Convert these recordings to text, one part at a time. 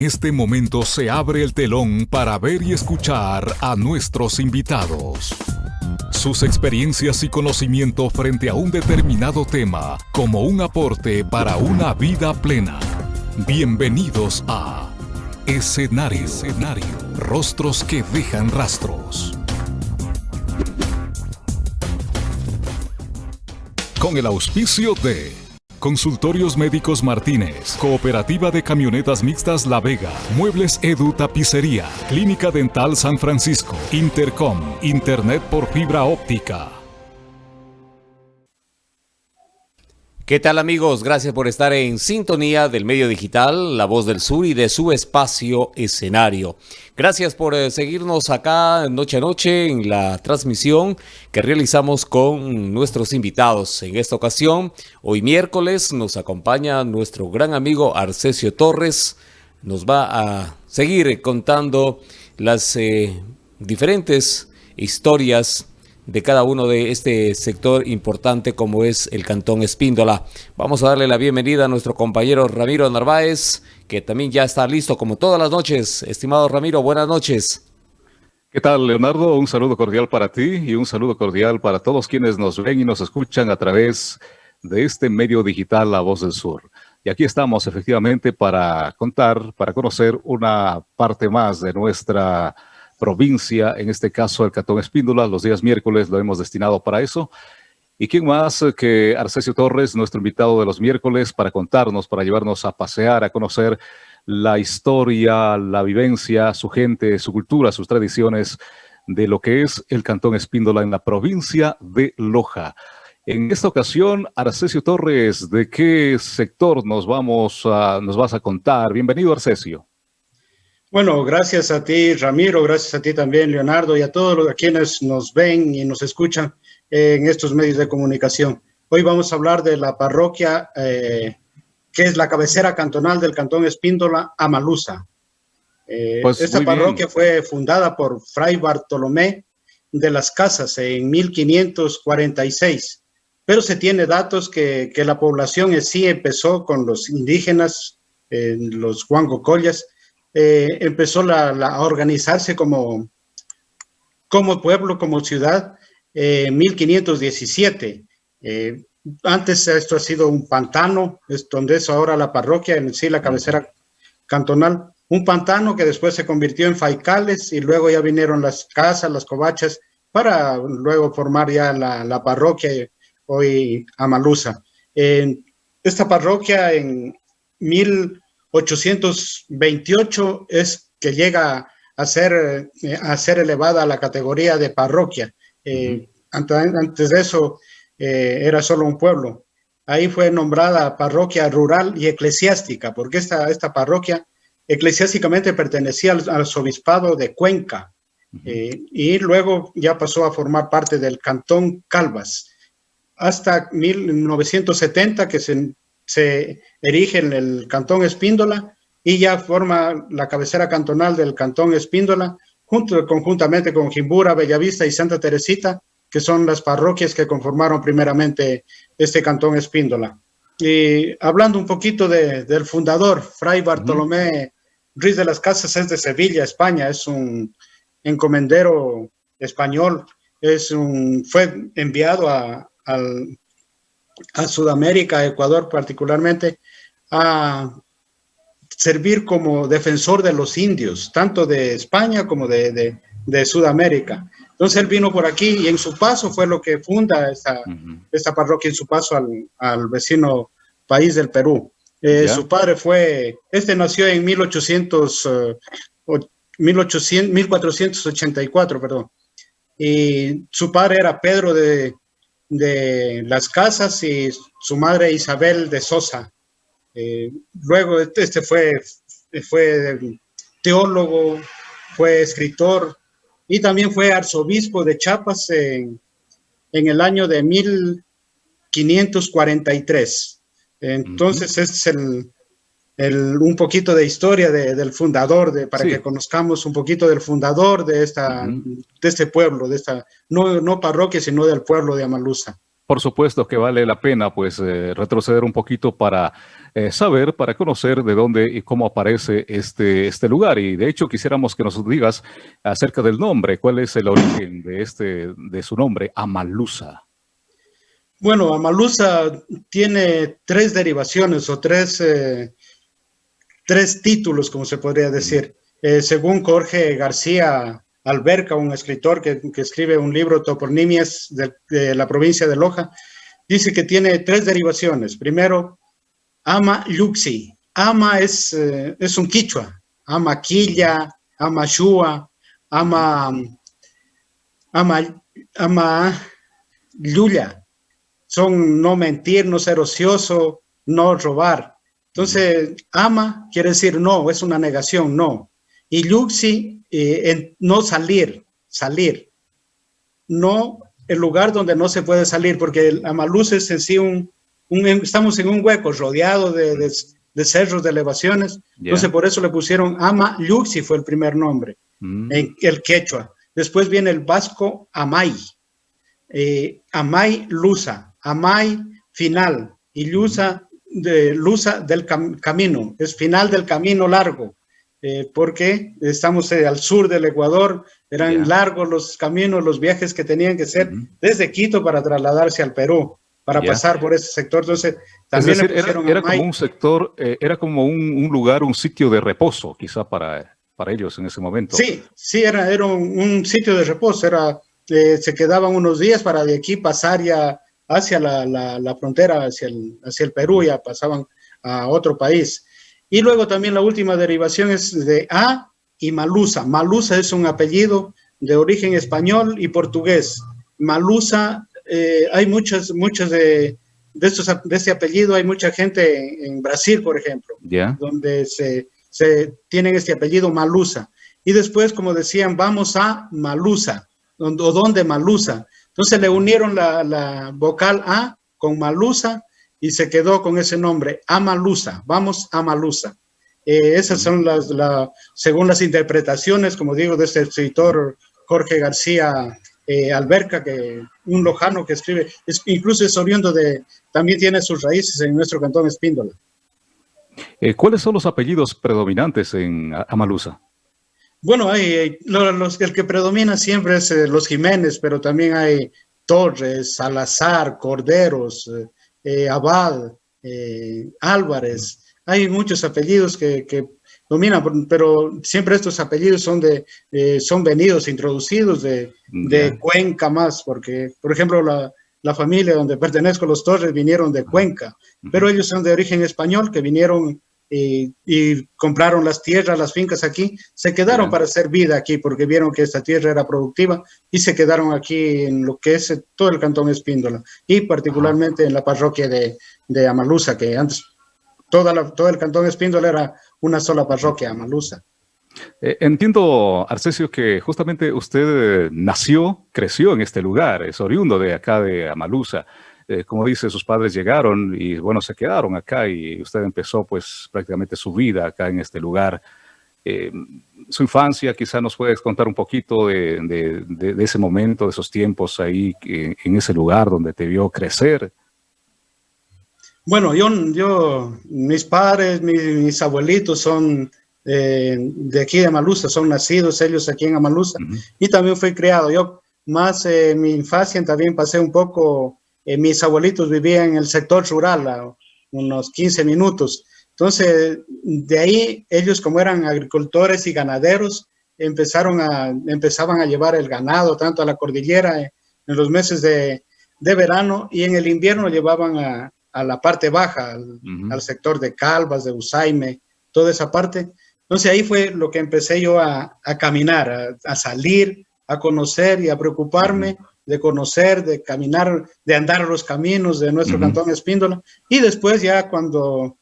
este momento se abre el telón para ver y escuchar a nuestros invitados. Sus experiencias y conocimiento frente a un determinado tema como un aporte para una vida plena. Bienvenidos a Escenario. Escenario. Rostros que dejan rastros. Con el auspicio de Consultorios Médicos Martínez, Cooperativa de Camionetas Mixtas La Vega, Muebles Edu Tapicería, Clínica Dental San Francisco, Intercom, Internet por fibra óptica. ¿Qué tal amigos? Gracias por estar en sintonía del medio digital La Voz del Sur y de su espacio escenario. Gracias por eh, seguirnos acá noche a noche en la transmisión que realizamos con nuestros invitados. En esta ocasión, hoy miércoles, nos acompaña nuestro gran amigo Arcesio Torres. Nos va a seguir contando las eh, diferentes historias de cada uno de este sector importante como es el Cantón Espíndola. Vamos a darle la bienvenida a nuestro compañero Ramiro Narváez, que también ya está listo como todas las noches. Estimado Ramiro, buenas noches. ¿Qué tal, Leonardo? Un saludo cordial para ti y un saludo cordial para todos quienes nos ven y nos escuchan a través de este medio digital La Voz del Sur. Y aquí estamos efectivamente para contar, para conocer una parte más de nuestra provincia, en este caso el Cantón Espíndola, los días miércoles lo hemos destinado para eso. ¿Y quién más que Arcesio Torres, nuestro invitado de los miércoles, para contarnos, para llevarnos a pasear, a conocer la historia, la vivencia, su gente, su cultura, sus tradiciones de lo que es el Cantón Espíndola en la provincia de Loja. En esta ocasión, Arcesio Torres, ¿de qué sector nos, vamos a, nos vas a contar? Bienvenido, Arcesio. Bueno, gracias a ti, Ramiro, gracias a ti también, Leonardo, y a todos los quienes nos ven y nos escuchan en estos medios de comunicación. Hoy vamos a hablar de la parroquia eh, que es la cabecera cantonal del Cantón Espíndola, Amalusa. Eh, pues esta parroquia fue fundada por Fray Bartolomé de las Casas en 1546, pero se tiene datos que, que la población en sí empezó con los indígenas, eh, los Collas, eh, empezó a organizarse como, como pueblo, como ciudad, en 1517. Eh, antes esto ha sido un pantano, es donde es ahora la parroquia, en sí la cabecera cantonal, un pantano que después se convirtió en faicales y luego ya vinieron las casas, las covachas, para luego formar ya la, parroquia, hoy Amalusa. esta parroquia en mil 828 es que llega a ser, eh, a ser elevada a la categoría de parroquia. Eh, antes, de eso eh, era solo un pueblo. Ahí fue nombrada parroquia rural y eclesiástica, porque esta, esta parroquia eclesiásticamente pertenecía al, arzobispado de Cuenca y luego ya pasó a formar parte del cantón Calvas. Hasta 1970 que se se erige en el Cantón Espíndola y ya forma la cabecera cantonal del Cantón Espíndola, junto, conjuntamente con Jimbura, Bellavista y Santa Teresita, que son las parroquias que conformaron primeramente este Cantón Espíndola. Y hablando un poquito del fundador, Fray Bartolomé Ruiz de las Casas es de Sevilla, España, es un encomendero español, es un, fue enviado a, al, a Sudamérica, Ecuador particularmente, a servir como defensor de los indios, tanto de España como de, Sudamérica. Entonces él vino por aquí y en su paso fue lo que funda esta, esta parroquia, en su paso al, vecino país del Perú. Eh, su padre fue, este nació en 1800, 1800, 1484, perdón. Y su padre era Pedro de, de las casas y su madre Isabel de Sosa. Eh, luego este fue, fue teólogo, fue escritor y también fue arzobispo de Chiapas en, el año de 1543. Entonces es el, un poquito de historia del fundador, de, para que conozcamos un poquito del fundador de, esta, de este pueblo, de esta, no, no parroquia, sino del pueblo de Amalusa. Por supuesto que vale la pena pues eh, retroceder un poquito para eh, saber, para conocer de dónde y cómo aparece este, este lugar. Y de hecho quisiéramos que nos digas acerca del nombre, cuál es el origen de, este, de su nombre, Amalusa. Bueno, Amalusa tiene tres derivaciones o tres, eh, tres títulos, como se podría decir. según Jorge García Alberca, un escritor que, escribe un libro, Toponimias de, la provincia de Loja, dice que tiene tres derivaciones. Primero, Ama Luxi. Ama es, eh, es un quichua. Ama Quilla, Ama Shua, Ama, Ama, Ama. Son no mentir, no ser ocioso, no robar. Entonces, ama quiere decir no, es una negación, no. Y Luxi, eh, no salir, salir. No el lugar donde no se puede salir, porque el Amaluz es en sí un, estamos en un hueco rodeado de, de, cerros, de elevaciones. Entonces por eso le pusieron Ama Luxi fue el primer nombre, mm. en el quechua. Después viene el vasco Amay, eh, Amay Lusa, Amay final y Lusa, de, Lusa del camino, es final del camino largo. Eh, porque estamos eh, al sur del Ecuador, eran largos los caminos, los viajes que tenían que ser desde Quito para trasladarse al Perú, para pasar por ese sector. Entonces, también era, como un sector, eh, era como un, lugar, un sitio de reposo, quizá para, para ellos en ese momento. Sí, sí, era, era un, sitio de reposo, era, se quedaban unos días para de aquí pasar ya hacia la, la, frontera, hacia el, hacia el Perú, ya pasaban a otro país. Y luego también la última derivación es de A y Malusa. Malusa es un apellido de origen español y portugués. Malusa, eh, hay muchas, muchas de, de, estos, de este apellido, hay mucha gente en, Brasil, por ejemplo, donde se, se tienen este apellido Malusa. Y después, como decían, vamos a Malusa, o donde Malusa. Entonces le unieron la, la vocal A con Malusa y se quedó con ese nombre, Amalusa, vamos a Amalusa. Eh, esas son las, la, según las interpretaciones, como digo, de este escritor Jorge García eh, Alberca, que un lojano que escribe, es, incluso es oriundo de, también tiene sus raíces en nuestro cantón Espíndola. Eh, ¿Cuáles son los apellidos predominantes en Amalusa? Bueno, hay, los, el que predomina siempre es los Jiménez, pero también hay Torres, Salazar, Corderos, eh, Abad, eh, Álvarez, hay muchos apellidos que, dominan, pero siempre estos apellidos son de eh, son venidos, introducidos de, Cuenca más, porque, por ejemplo, la, la, familia donde pertenezco, los Torres, vinieron de Cuenca, pero ellos son de origen español, que vinieron y, compraron las tierras, las fincas aquí, se quedaron para hacer vida aquí porque vieron que esta tierra era productiva y se quedaron aquí en lo que es todo el cantón Espíndola y particularmente en la parroquia de, de Amalusa, que antes toda la, todo el cantón Espíndola era una sola parroquia, Amalusa. Eh, entiendo, Arcesio, que justamente usted nació, creció en este lugar, es oriundo de acá de Amalusa. Eh, como dice, sus padres llegaron y bueno, se quedaron acá y usted empezó pues prácticamente su vida acá en este lugar. Eh, su infancia, quizá nos puedes contar un poquito de, ese momento, de esos tiempos ahí en ese lugar donde te vio crecer. Bueno, yo, yo mis padres, mis, abuelitos son eh, de aquí de Amalusa, son nacidos ellos aquí en Amalusa y también fui criado. Yo más en mi infancia también pasé un poco eh, mis abuelitos vivían en el sector rural, a unos 15 minutos. Entonces, de ahí ellos como eran agricultores y ganaderos, empezaron a, empezaban a llevar el ganado tanto a la cordillera en, los meses de, de, verano y en el invierno llevaban a, a la parte baja, al, sector de Calvas, de Usaime, toda esa parte. Entonces ahí fue lo que empecé yo a, a caminar, a, salir, a conocer y a preocuparme de conocer, de caminar, de andar los caminos de nuestro cantón Espíndola. Y después ya cuando,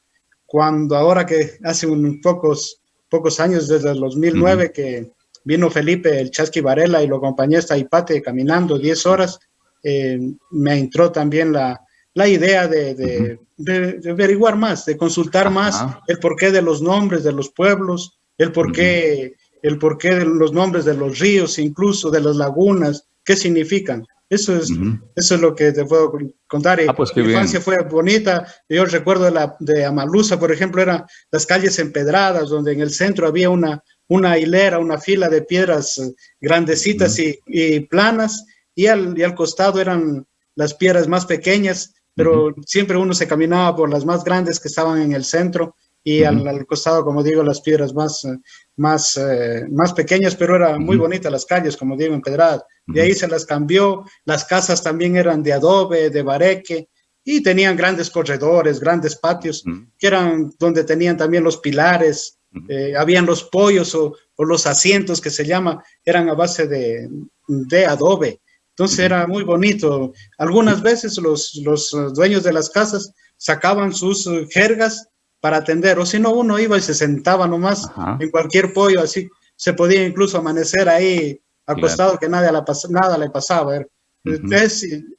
cuando ahora que hace un pocos, pocos años, desde el 2009, que vino Felipe el Chasqui Varela y lo acompañé hasta Ipate caminando 10 horas, eh, me entró también la, la idea de, de, averiguar más, de consultar más el porqué de los nombres de los pueblos, el porqué, el porqué de los nombres de los ríos, incluso de las lagunas, qué significan. Eso es, eso es lo que te puedo contar. Ah, pues mi infancia fue bonita. Yo recuerdo de, la, de Amalusa, por ejemplo, eran las calles empedradas, donde en el centro había una, una hilera, una fila de piedras eh, grandecitas y, planas, y al, y al costado eran las piedras más pequeñas, pero siempre uno se caminaba por las más grandes que estaban en el centro, y al, costado, como digo, las piedras más, eh, más, eh, más pequeñas, pero eran muy bonitas las calles, como digo, empedradas. De ahí se las cambió, las casas también eran de adobe, de bareque, y tenían grandes corredores, grandes patios, que eran donde tenían también los pilares, eh, habían los pollos o, los asientos que se llama, eran a base de, de adobe. Entonces era muy bonito. Algunas veces los, los dueños de las casas sacaban sus jergas para atender, o si no, uno iba y se sentaba nomás en cualquier pollo, así se podía incluso amanecer ahí acostado que nada, nada le pasaba.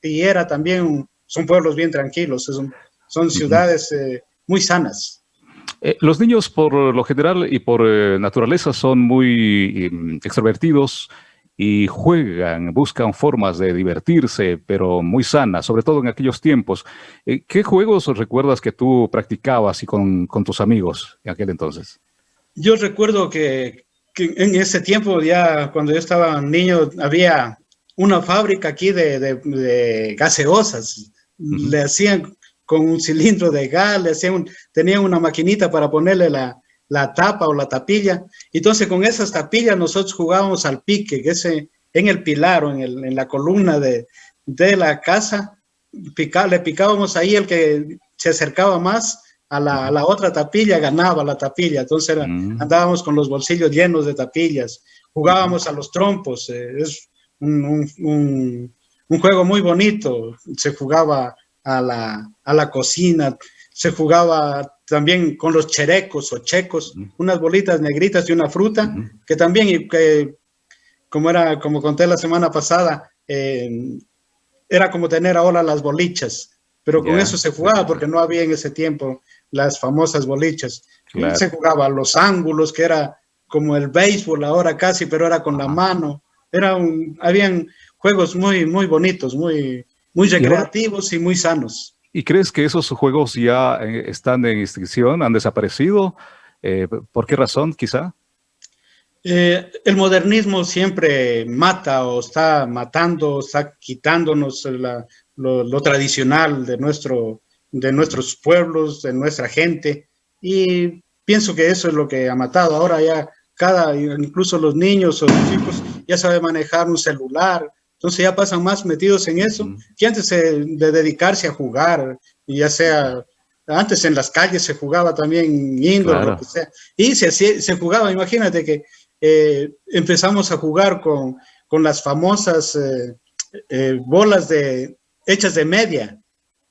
y, era también, son pueblos bien tranquilos, son, son ciudades eh, muy sanas. Eh, los niños por lo general y por eh, naturaleza son muy em, extrovertidos, y juegan, buscan formas de divertirse, pero muy sanas, sobre todo en aquellos tiempos. Eh, ¿Qué juegos recuerdas que tú practicabas y con, tus amigos en aquel entonces? Yo recuerdo que, en ese tiempo, ya cuando yo estaba niño, había una fábrica aquí de, gaseosas. Le hacían con un cilindro de gas, le hacían tenían una maquinita para ponerle la, la tapa o la tapilla. Entonces con esas tapillas nosotros jugábamos al pique, que ese en el pilar o en, el, en la columna de, de la casa, pica, le picábamos ahí el que se acercaba más a la, a la otra tapilla, ganaba la tapilla. Entonces mm. andábamos con los bolsillos llenos de tapillas, jugábamos a los trompos, eh, es un, un, un, juego muy bonito, se jugaba a la, a la cocina, se jugaba también con los cherecos o checos, unas bolitas negritas y una fruta, que también, que, como, era, como conté la semana pasada, era como tener ahora las bolichas, pero con eso se jugaba porque no había en ese tiempo las famosas bolichas. Se jugaba los ángulos, que era como el béisbol ahora casi, pero era con la mano. Era un, habían juegos muy, muy bonitos, muy, muy recreativos y muy sanos. ¿Y crees que esos juegos ya eh, están en extinción, han desaparecido? Eh, ¿Por qué razón, quizá? Eh, el modernismo siempre mata o está matando, está quitándonos lo, tradicional de, nuestro, de nuestros pueblos, de nuestra gente. Y pienso que eso es lo que ha matado. Ahora ya cada, incluso los niños o los chicos ya saben manejar un celular, entonces ya pasan más metidos en eso, que antes de dedicarse a jugar, ya sea, antes en las calles se jugaba también indoor, lo que sea, y se, se jugaba, imagínate que eh, empezamos a jugar con, con las famosas eh, eh, bolas de, hechas de media,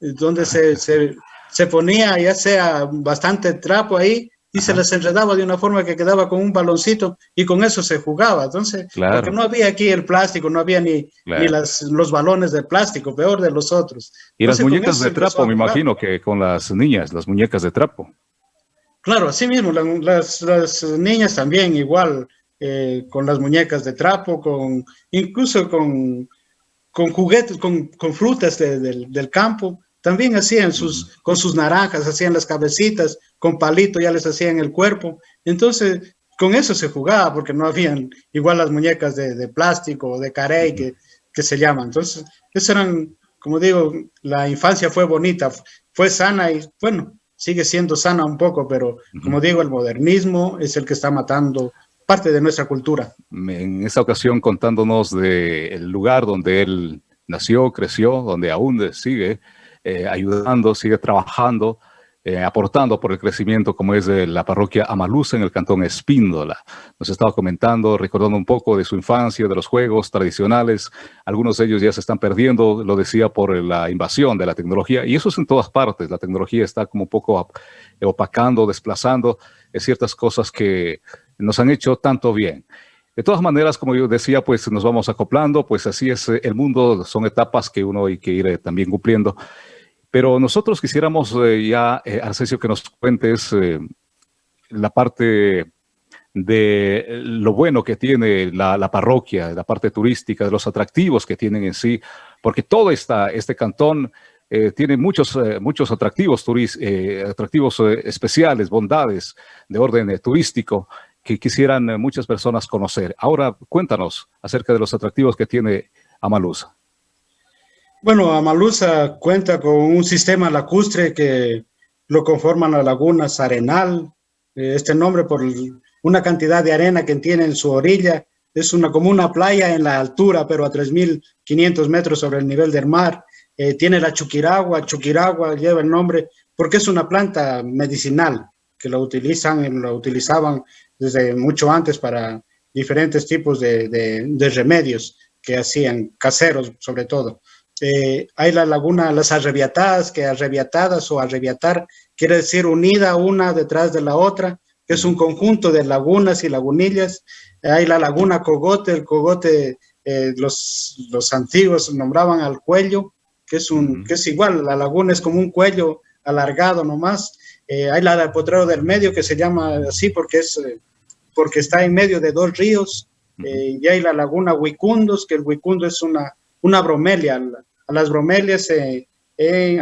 donde se, se, se ponía ya sea bastante trapo ahí y se les enredaba de una forma que quedaba con un baloncito y con eso se jugaba. Entonces, porque no había aquí el plástico, no había ni, ni las, los balones de plástico, peor de los otros. Y las muñecas de trapo, me imagino que con las niñas, las muñecas de trapo. Claro, así mismo, las, las niñas también igual, eh, con las muñecas de trapo, con incluso con, con juguetes, con, con frutas del, del campo. También hacían sus, con sus naranjas, hacían las cabecitas, con palito ya les hacían el cuerpo. Entonces, con eso se jugaba, porque no habían igual las muñecas de, plástico o de carey que, que se llaman. Entonces, eso eran, como digo, la infancia fue bonita, fue sana y bueno, sigue siendo sana un poco, pero como digo, el modernismo es el que está matando parte de nuestra cultura. En esta ocasión contándonos del lugar donde él nació, creció, donde aún sigue, eh, ayudando, sigue trabajando, eh, aportando por el crecimiento como es de la parroquia Amalusa en el cantón Espíndola. Nos estaba comentando, recordando un poco de su infancia, de los juegos tradicionales. Algunos de ellos ya se están perdiendo, lo decía, por la invasión de la tecnología. Y eso es en todas partes. La tecnología está como un poco opacando, desplazando ciertas cosas que nos han hecho tanto bien. De todas maneras, como yo decía, pues nos vamos acoplando, pues así es el mundo, son etapas que uno hay que ir también cumpliendo. Pero nosotros quisiéramos eh, ya, eh, Arcesio, que nos cuentes eh, la parte de lo bueno que tiene la, parroquia, la parte turística, de los atractivos que tienen en sí porque todo esta, este cantón eh, tiene muchos, eh, muchos atractivos, eh, atractivos especiales, bondades de orden turístico que quisieran muchas personas conocer. Ahora cuéntanos acerca de los atractivos que tiene Amalusa. Bueno, Amalusa cuenta con un sistema lacustre que lo conforman las lagunas Arenal, este nombre por una cantidad de arena que tiene en su orilla, es una, como una playa en la altura, pero a 3.500 metros sobre el nivel del mar. Eh, tiene la chuquiragua, chuquiragua lleva el nombre porque es una planta medicinal que lo utilizan, lo utilizaban desde mucho antes para diferentes tipos de, remedios que hacían, caseros sobre todo. Eh, hay la laguna, las arrebiatadas, que arrebiatadas o arrebiatar quiere decir unida una detrás de la otra, que es un conjunto de lagunas y lagunillas. Hay la laguna Cogote, el Cogote, eh, los, los antiguos nombraban al cuello, que es, un, que es igual, la laguna es como un cuello alargado nomás. Eh, hay la del Potrero del Medio, que se llama así porque, es, eh, porque está en medio de dos ríos. y hay la laguna Huicundos, que el Huicundo es una, una bromelia. A las bromelias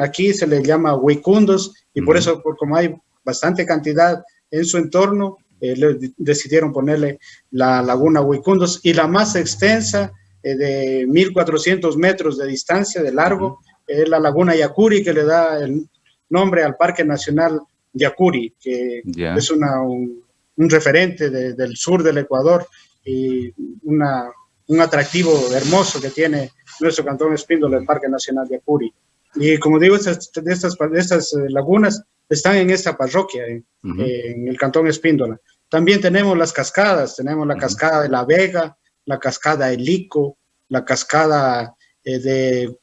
aquí se le llama Huicundos y por eso, por, como hay bastante cantidad en su entorno, eh, decidieron ponerle la laguna Huicundos y la más extensa eh, de 1400 metros de distancia de largo es la laguna Yacuri que le da el nombre al Parque Nacional Yacuri que es una, un, referente del sur del Ecuador y una, un atractivo hermoso que tiene nuestro cantón Espíndola, el Parque Nacional Yacuri. Y como digo, estas, estas, estas eh, lagunas están en esta parroquia, en el Cantón Espíndola. También tenemos las cascadas, tenemos la cascada de La Vega, la cascada de Lico, la cascada eh, de,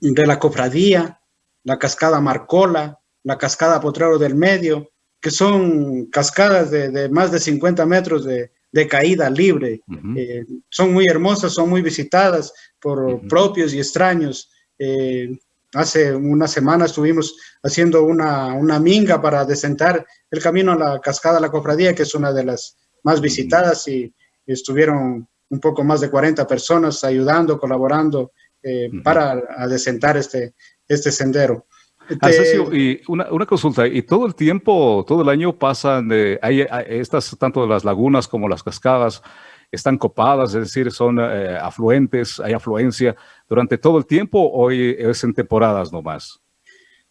de la Cofradía, la cascada Marcola, la cascada Potrero del Medio, que son cascadas de, más de 50 metros de, caída libre. Eh, son muy hermosas, son muy visitadas por propios y extraños. Eh, Hace una semana estuvimos haciendo una, una minga para desentar el camino a la cascada La Cofradía, que es una de las más visitadas y, estuvieron un poco más de 40 personas ayudando, colaborando eh, para desentar este, este sendero. Arcesio, y una, una, consulta, y todo el tiempo, todo el año pasan, eh, hay, estas, tanto las lagunas como las cascadas, están copadas, es decir, son eh, afluentes, hay afluencia durante todo el tiempo o es en temporadas nomás?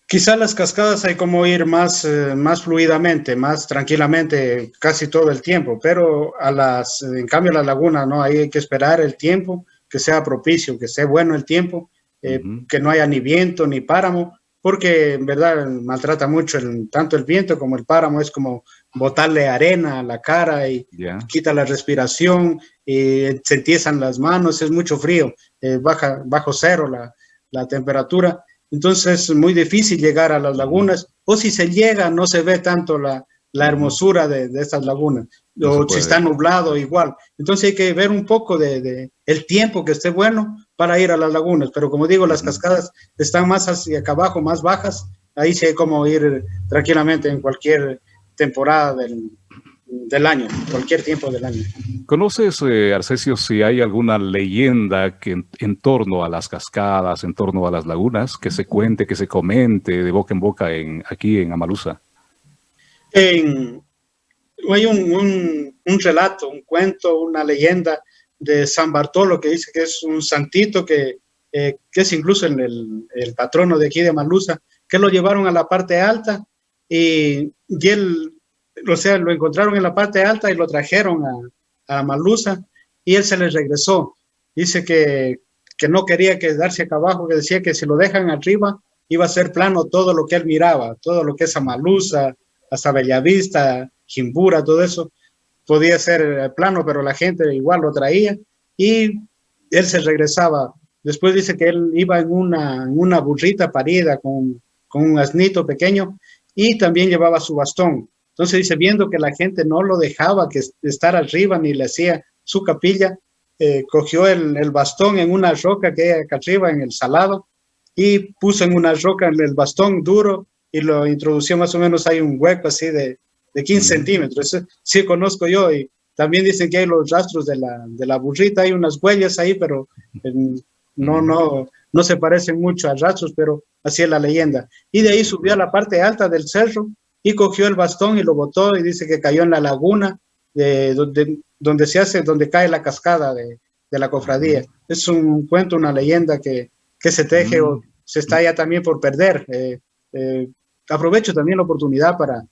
Quizá las cascadas hay como ir más, eh, más fluidamente, más tranquilamente casi todo el tiempo, pero a las, en cambio a la laguna no, hay que esperar el tiempo, que sea propicio, que sea bueno el tiempo, eh, que no haya ni viento ni páramo, porque en verdad maltrata mucho el, tanto el viento como el páramo, es como botarle arena a la cara y quita la respiración, y se entiezan las manos, es mucho frío, eh, baja bajo cero la, la, temperatura. Entonces es muy difícil llegar a las lagunas, o si se llega no se ve tanto la, la hermosura de, de, estas lagunas, o si está nublado igual. Entonces hay que ver un poco de, de, el tiempo que esté bueno para ir a las lagunas, pero como digo, las cascadas están más hacia acá abajo, más bajas, ahí sí hay como ir tranquilamente en cualquier temporada del, del año, cualquier tiempo del año. ¿Conoces, eh, Arcesio, si hay alguna leyenda que en, torno a las cascadas, en torno a las lagunas, que se cuente, que se comente de boca en boca en, aquí en Amalusa? En, hay un, relato, un cuento, una leyenda de San Bartolo que dice que es un santito que, eh, que es incluso el, el, patrono de aquí de Amalusa, que lo llevaron a la parte alta y, y, él, o sea, lo encontraron en la parte alta y lo trajeron a, a Malusa y él se les regresó. Dice que, que no quería quedarse acá abajo, que decía que si lo dejan arriba iba a ser plano todo lo que él miraba, todo lo que es Amalusa, hasta Bellavista, Jimbura, todo eso, podía ser plano, pero la gente igual lo traía y él se regresaba. Después dice que él iba en una, en una burrita parida con, con un asnito pequeño y también llevaba su bastón. Entonces dice, viendo que la gente no lo dejaba que estar arriba ni le hacía su capilla, eh, cogió el, el, bastón en una roca que hay acá arriba en el salado y puso en una roca el bastón duro y lo introdució más o menos, hay un hueco así de, de 15 centímetros. Eso sí conozco yo y también dicen que hay los rastros de la, de la burrita, hay unas huellas ahí, pero no, no, no se parecen mucho a rastros, pero así es la leyenda. Y de ahí subió a la parte alta del cerro y cogió el bastón y lo botó y dice que cayó en la laguna de, donde, donde se hace, donde cae la cascada de, de la cofradía. Es un cuento, una leyenda que, que se teje o se está ya también por perder. Eh, eh, aprovecho también la oportunidad para,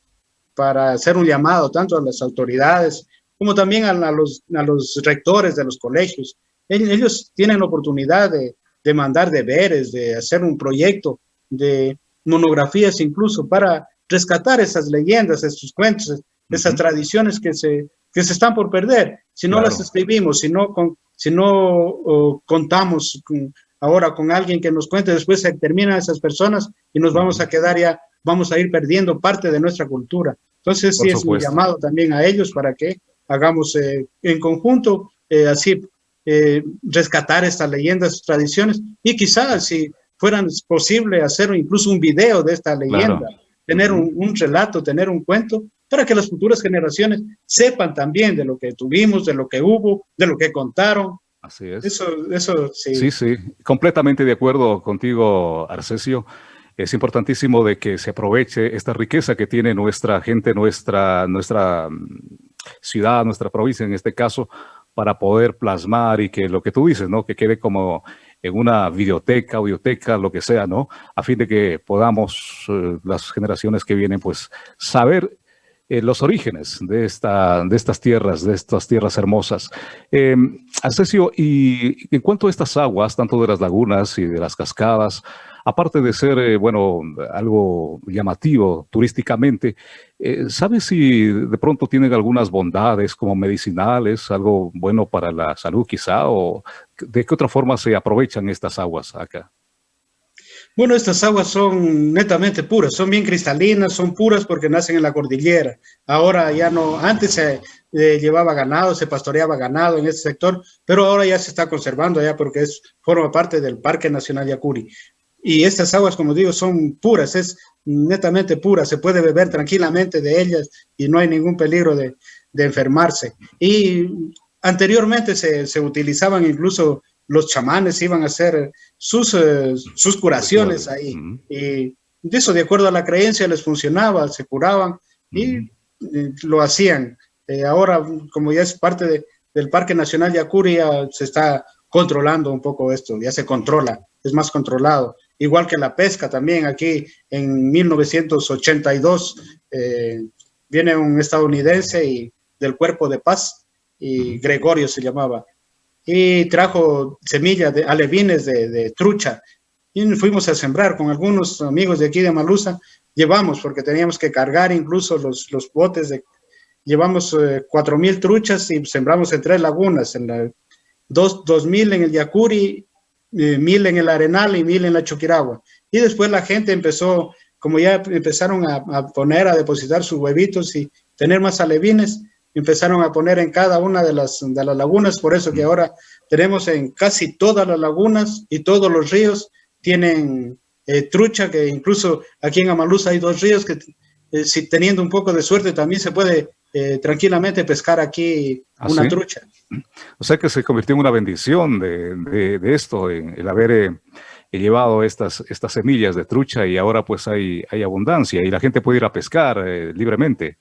para hacer un llamado tanto a las autoridades como también a, los, a los rectores de los colegios. Ellos tienen la oportunidad de, de mandar deberes, de hacer un proyecto de monografías incluso para rescatar esas leyendas, esos cuentos, esas tradiciones que se, que se están por perder. Si no las escribimos, si no, con, si no contamos ahora con alguien que nos cuente, después se terminan esas personas y nos vamos a quedar ya, vamos a ir perdiendo parte de nuestra cultura. Entonces sí es un llamado también a ellos para que hagamos eh, en conjunto, eh, así eh, rescatar estas leyendas, tradiciones y quizás si fueran posible hacer incluso un video de esta leyenda, tener un, un, relato, tener un cuento, para que las futuras generaciones sepan también de lo que tuvimos, de lo que hubo, de lo que contaron. Así es. Eso, eso sí. Sí, sí, completamente de acuerdo contigo, Arcesio. Es importantísimo de que se aproveche esta riqueza que tiene nuestra gente, nuestra, nuestra mm, ciudad, nuestra provincia en este caso, para poder plasmar y que lo que tú dices, ¿no? Que quede como en una videoteca, audioteca, lo que sea, ¿no? A fin de que podamos, eh, las generaciones que vienen, pues, saber eh, los orígenes de, esta, de estas tierras, de estas tierras hermosas. Eh, y en cuanto a estas aguas, tanto de las lagunas y de las cascadas, aparte de ser, eh, bueno, algo llamativo turísticamente, eh, ¿sabes si de pronto tienen algunas bondades como medicinales, algo bueno para la salud quizá, o de qué otra forma se aprovechan estas aguas acá? Bueno, estas aguas son netamente puras, son bien cristalinas, son puras porque nacen en la cordillera. Ahora ya no, antes se eh, llevaba ganado, se pastoreaba ganado en este sector, pero ahora ya se está conservando ya porque es, forma parte del Parque Nacional Yacuri. Y estas aguas, como digo, son puras, es netamente pura, se puede beber tranquilamente de ellas y no hay ningún peligro de, de enfermarse. Y anteriormente se, se utilizaban incluso los chamanes iban a hacer sus, eh, sus curaciones ahí. Y de eso, de acuerdo a la creencia, les funcionaba, se curaban y eh, lo hacían. Eh, ahora, como ya es parte del Parque Nacional Yacuri, ya se está controlando un poco esto, ya se controla, es más controlado. Igual que la pesca también, aquí en 1982 viene un estadounidense y del Cuerpo de Paz, y Gregorio se llamaba, y trajo semillas de alevines de, trucha y fuimos a sembrar con algunos amigos de aquí de Malusa, llevamos porque teníamos que cargar incluso los, los botes de, llevamos eh, cuatro mil truchas y sembramos en tres lagunas, en la dos, dos mil en el Yacuri, eh, mil en el Arenal y mil en la Choquiragua. Y después la gente empezó, como ya empezaron a poner, a depositar sus huevitos y tener más alevines, empezaron a poner en cada una de las, de las lagunas, por eso que ahora tenemos en casi todas las lagunas y todos los ríos tienen eh, trucha, que incluso aquí en Amalusa hay dos ríos que eh, si teniendo un poco de suerte también se puede eh, tranquilamente pescar aquí ¿Ah, una trucha. O sea que se convirtió en una bendición de, de, esto, en el haber llevado estas, estas semillas de trucha y ahora pues hay, hay abundancia y la gente puede ir a pescar libremente.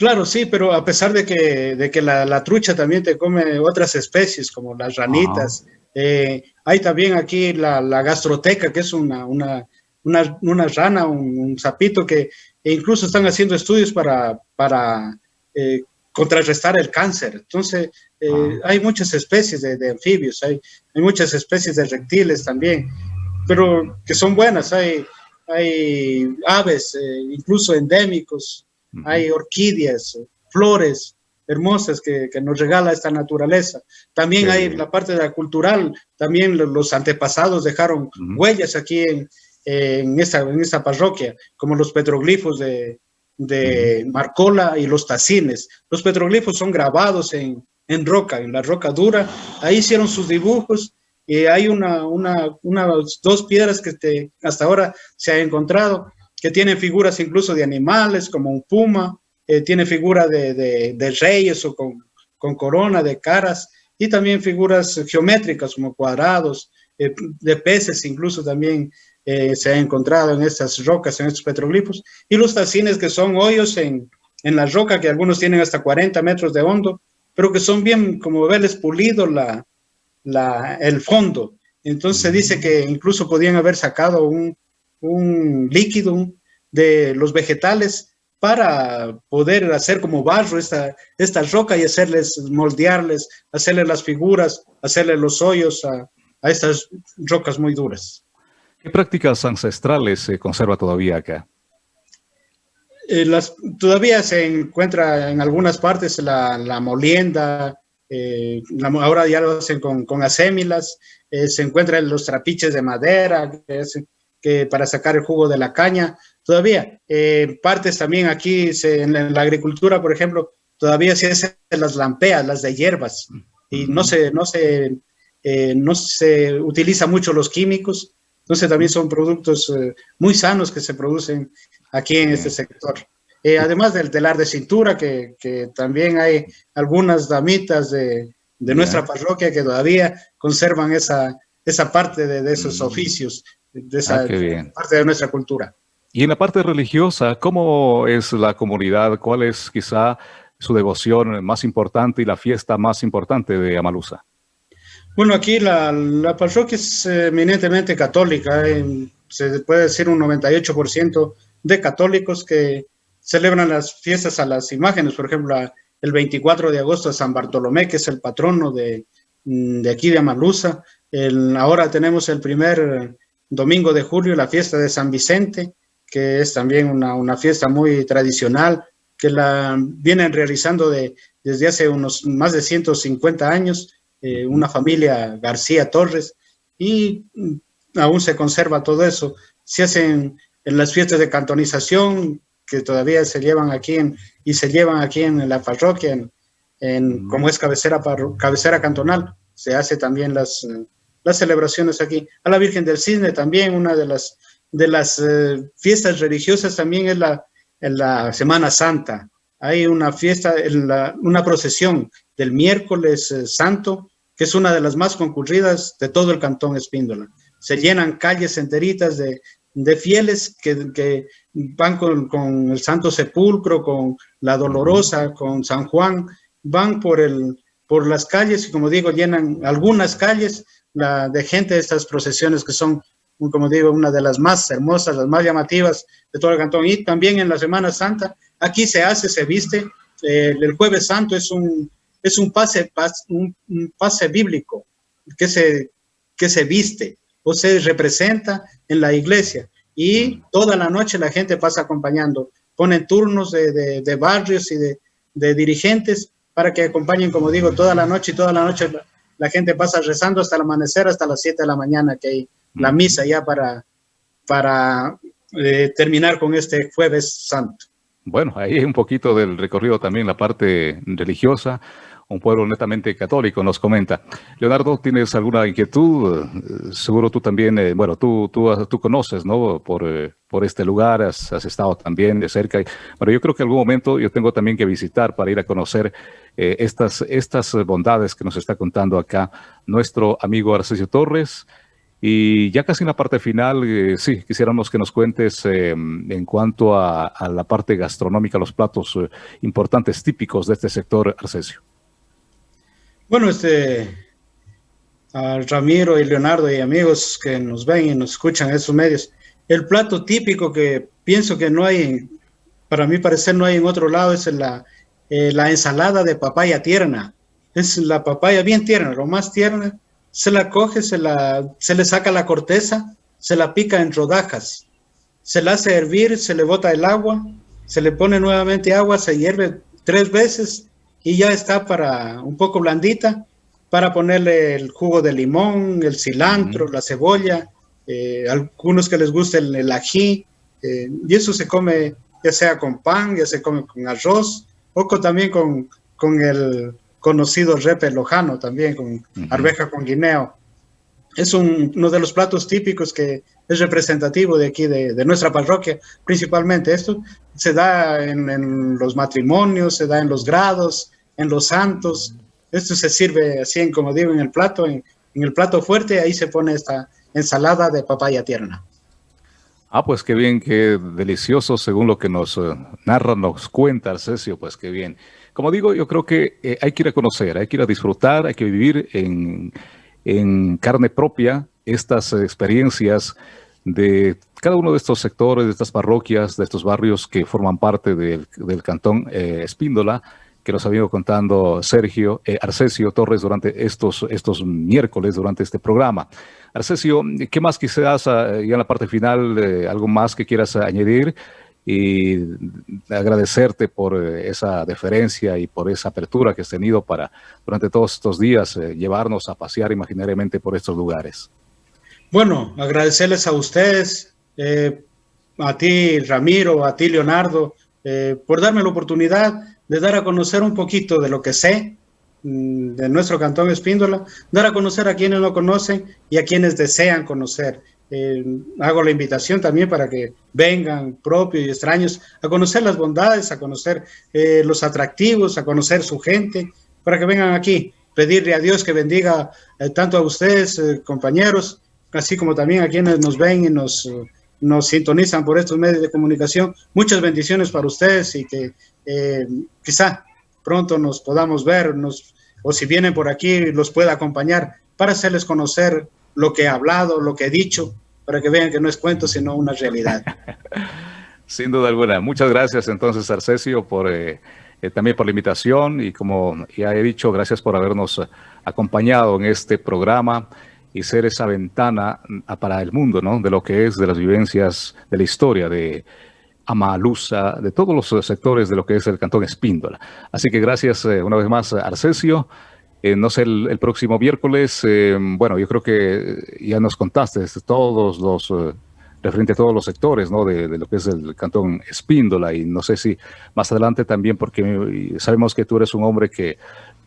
Claro, sí, pero a pesar de que, de que la, trucha también te come otras especies, como las ranitas, eh, hay también aquí la, gastroteca, que es una, una, una, rana, un, sapito que incluso están haciendo estudios para, para eh, contrarrestar el cáncer. Entonces, eh, hay muchas especies de, anfibios, hay, hay, muchas especies de reptiles también, pero que son buenas. Hay, hay aves, incluso endémicos, hay orquídeas, flores hermosas que, nos regala esta naturaleza. También hay la parte de la cultural, también los antepasados dejaron huellas aquí en, en, esta, en esta parroquia, como los petroglifos de, Marcola y los tacines. Los petroglifos son grabados en, en roca, en la roca dura. Ahí hicieron sus dibujos y hay una, una, dos piedras que hasta ahora se ha encontrado que tienen figuras incluso de animales, como un puma, eh, tiene figura de, de, reyes o con, con, corona, de caras, y también figuras geométricas como cuadrados, de peces incluso también se ha encontrado en estas rocas, en estos petroglifos, y los tacines que son hoyos en, en la roca, que algunos tienen hasta 40 metros de hondo, pero que son bien, como verles pulido la, la, el fondo. Entonces se dice que incluso podían haber sacado un, un líquido de los vegetales para poder hacer como barro esta, esta roca y hacerles, moldearles, hacerles las figuras, hacerles los hoyos a, a estas rocas muy duras. ¿Qué prácticas ancestrales se conserva todavía acá? Eh, las, todavía se encuentra en algunas partes la, la molienda, eh, ahora ya lo hacen con, con asémilas, eh, se encuentran los trapiches de madera que, que, para sacar el jugo de la caña. Todavía, partes también aquí en, la, agricultura, por ejemplo, todavía se hacen las lampeas, las de hierbas, y no se, no se, no se utiliza mucho los químicos, entonces también son productos muy sanos que se producen aquí en este sector. Eh, además del telar de cintura, que, que, también hay algunas damitas de, de nuestra parroquia que todavía conservan esa, esa parte de, de esos mm. oficios, de esa ah, parte de nuestra cultura. Y en la parte religiosa, ¿cómo es la comunidad? ¿Cuál es quizá su devoción más importante y la fiesta más importante de Amalusa? Bueno, aquí la, la parroquia es eminentemente católica, se puede decir un 98% de católicos que celebran las fiestas a las imágenes, por ejemplo, el 24 de agosto San Bartolomé, que es el patrono de, mm, de aquí de Amalusa. El, ahora tenemos el primer domingo de julio, la fiesta de San Vicente, que es también una, una fiesta muy tradicional, que la vienen realizando de, desde hace unos más de 150 años, eh, una familia García Torres, y aún se conserva todo eso. Se hacen en las fiestas de cantonización que todavía se llevan aquí en, y se llevan aquí en la parroquia, en, como es cabecera, cabecera cantonal, se hace también las, las celebraciones aquí. A la Virgen del Cisne también, una de las, de las eh, fiestas religiosas también es la, en la Semana Santa. Hay una fiesta, una procesión del miércoles eh, santo, que es una de las más concurridas de todo el cantón Espíndola. Se llenan calles enteritas de, de fieles que, van con, el Santo Sepulcro, con la Dolorosa, con San Juan, van por, el, por las calles y como digo, llenan algunas calles de gente de estas procesiones que son, como digo, una de las más hermosas, las más llamativas de todo el cantón. Y también en la Semana Santa, aquí se hace, se viste, eh, el Jueves Santo es un, es un, pase, un, pase bíblico que se, que se viste o se representa en la iglesia y toda la noche la gente pasa acompañando. Ponen turnos de, de, barrios y de, de, dirigentes para que acompañen, como digo, toda la noche y toda la noche la, gente pasa rezando hasta el amanecer, hasta las 7 de la mañana, que hay la misa ya para, para eh, terminar con este jueves santo. Bueno, ahí un poquito del recorrido también la parte religiosa un pueblo netamente católico, nos comenta. Leonardo, ¿tienes alguna inquietud? Eh, seguro tú también, eh, bueno, tú, tú, tú conoces, ¿no? Por, eh, por este lugar, has, estado también de cerca. Bueno, yo creo que en algún momento yo tengo también que visitar para ir a conocer estas, estas bondades que nos está contando acá nuestro amigo Arcesio Torres. Y ya casi en la parte final, sí, quisiéramos que nos cuentes en cuanto a, la parte gastronómica, los platos importantes, típicos de este sector, Arcesio. Bueno, este, a Ramiro y Leonardo y amigos que nos ven y nos escuchan en esos medios, el plato típico que pienso que no hay, para mí parecer no hay en otro lado, es la, eh, la ensalada de papaya tierna. Es la papaya bien tierna, lo más tierna, se la coge, se, la, se le saca la corteza, se la pica en rodajas, se la hace hervir, se le bota el agua, se le pone nuevamente agua, se hierve tres veces y ya está para un poco blandita para ponerle el jugo de limón, el cilantro, la cebolla, eh, algunos que les guste el, ají, eh, y eso se come ya sea con pan, ya se come con arroz, o también con, con el conocido repe lojano, también con arveja con guineo. Es uno de los platos típicos que es representativo de aquí, de, de nuestra parroquia, principalmente. Esto se da en, los matrimonios, se da en los grados, en los santos. Esto se sirve así, como digo, en el plato, en, en el plato fuerte, ahí se pone esta ensalada de papaya tierna. Ah, pues qué bien, qué delicioso, según lo que nos eh, narra, nos cuenta Arcesio, pues qué bien. Como digo, yo creo que eh, hay que ir a conocer, hay que ir a disfrutar, hay que vivir en, en carne propia estas experiencias de cada uno de estos sectores, de estas parroquias, de estos barrios que forman parte del, cantón eh, Espíndola, que nos ha venido contando Sergio eh, Arcesio Torres durante estos, estos miércoles, durante este programa. Arcesio, ¿qué más quizás ah, ya en la parte final, algo más que quieras añadir? y agradecerte por eh, esa deferencia y por esa apertura que has tenido para durante todos estos días llevarnos a pasear imaginariamente por estos lugares. Bueno, agradecerles a ustedes, eh, a ti Ramiro, a ti Leonardo, eh, por darme la oportunidad de dar a conocer un poquito de lo que sé mm, de nuestro cantón Espíndola, dar a conocer a quienes no conocen y a quienes desean conocer. Eh, hago la invitación también para que vengan propios y extraños a conocer las bondades, a conocer los atractivos, a conocer su gente, para que vengan aquí. Pedirle a Dios que bendiga tanto a ustedes, compañeros, así como también a quienes nos ven y nos, nos sintonizan por estos medios de comunicación. Muchas bendiciones para ustedes y que eh, quizá pronto nos podamos ver nos, o si vienen por aquí los pueda acompañar para hacerles conocer lo que he hablado, lo que he dicho, para que vean que no es cuento, sino una realidad. Sin duda alguna. Muchas gracias entonces, Arcesio, por, eh, eh, también por la invitación y como ya he dicho, gracias por habernos acompañado en este programa y ser esa ventana mm, para el mundo, ¿no? De lo que es, de las vivencias, de la historia de Amalusa, de todos los sectores de lo que es el Cantón Espíndola. Así que gracias eh, una vez más, Arcesio. Eh, no sé, el, próximo miércoles, eh, bueno, yo creo que ya nos contaste todos los, referente a todos los sectores, ¿no? De, de, lo que es el Cantón Espíndola y no sé si más adelante también, porque sabemos que tú eres un hombre que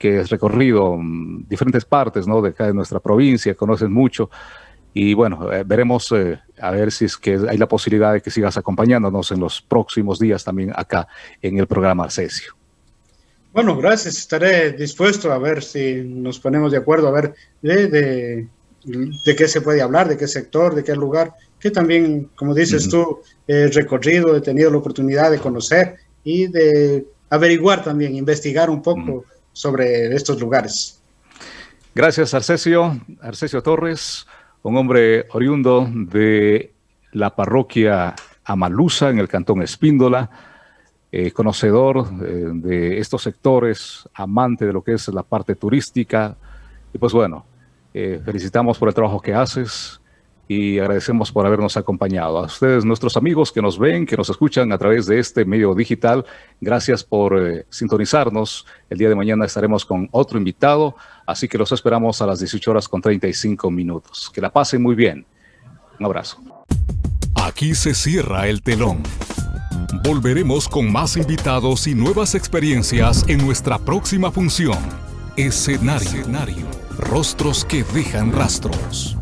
que has recorrido mm, diferentes partes ¿no? de acá de nuestra provincia, conoces mucho. Y bueno, eh, veremos eh, a ver si es que hay la posibilidad de que sigas acompañándonos en los próximos días también acá en el programa Arcesio. Bueno, gracias. Estaré dispuesto a ver si nos ponemos de acuerdo, a ver de, de, qué se puede hablar, de qué sector, de qué lugar, que también, como dices tú, he recorrido, he tenido la oportunidad de conocer y de averiguar también, investigar un poco sobre estos lugares. Gracias, Arcesio. Arcesio Torres, un hombre oriundo de la parroquia Amalusa en el cantón Espíndola, eh, conocedor eh, de estos sectores, amante de lo que es la parte turística. Y pues bueno, eh, felicitamos por el trabajo que haces y agradecemos por habernos acompañado. A ustedes, nuestros amigos que nos ven, que nos escuchan a través de este medio digital, gracias por eh, sintonizarnos. El día de mañana estaremos con otro invitado, así que los esperamos a las 18 horas con 35 minutos. Que la pasen muy bien. Un abrazo. Aquí se cierra el telón. Volveremos con más invitados y nuevas experiencias en nuestra próxima función. Escenario. Escenario. Rostros que dejan rastros.